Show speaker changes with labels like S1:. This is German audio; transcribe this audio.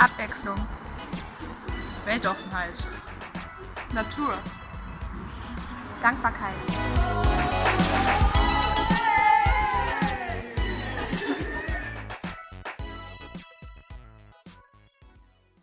S1: Abwechslung.
S2: Weltoffenheit.
S1: Natur. Dankbarkeit.